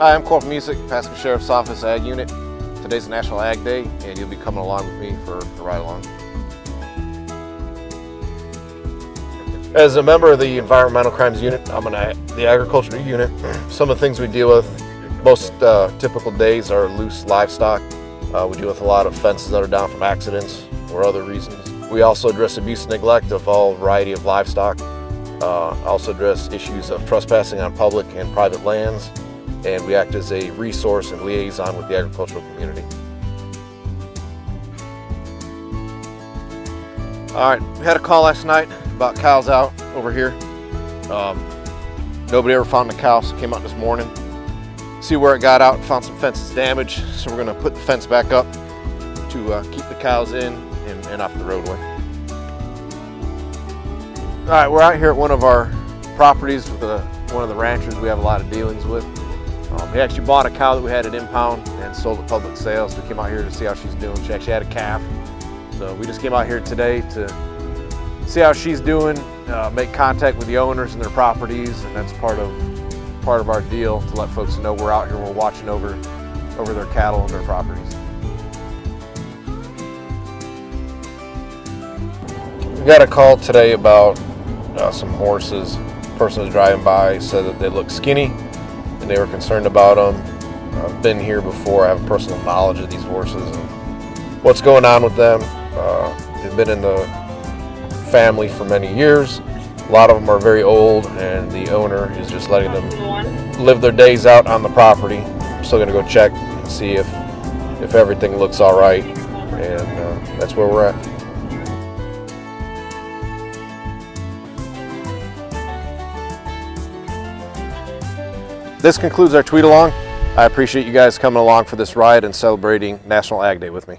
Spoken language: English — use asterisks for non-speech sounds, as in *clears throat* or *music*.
Hi, I'm Corporal Music, Pasco Sheriff's Office Ag Unit. Today's National Ag Day, and you'll be coming along with me for a ride along. As a member of the Environmental Crimes Unit, I'm in the Agriculture Unit. *clears throat* Some of the things we deal with, most uh, typical days are loose livestock. Uh, we deal with a lot of fences that are down from accidents or other reasons. We also address abuse and neglect of all variety of livestock. Uh, also address issues of trespassing on public and private lands and we act as a resource and liaison with the agricultural community. All right, we had a call last night about cows out over here. Um, nobody ever found the cow, so came out this morning. See where it got out, and found some fences damaged, so we're gonna put the fence back up to uh, keep the cows in and, and off the roadway. All right, we're out here at one of our properties with one of the ranchers we have a lot of dealings with. Um, we actually bought a cow that we had at impound and sold at public sales. We came out here to see how she's doing. She actually had a calf. So we just came out here today to see how she's doing, uh, make contact with the owners and their properties, and that's part of part of our deal to let folks know we're out here, we're watching over, over their cattle and their properties. We got a call today about uh, some horses. Person was driving by, said that they look skinny they were concerned about them. I've been here before. I have personal knowledge of these horses and what's going on with them. Uh, they've been in the family for many years. A lot of them are very old and the owner is just letting them live their days out on the property. I'm still gonna go check and see if, if everything looks all right and uh, that's where we're at. This concludes our tweet along. I appreciate you guys coming along for this ride and celebrating National Ag Day with me.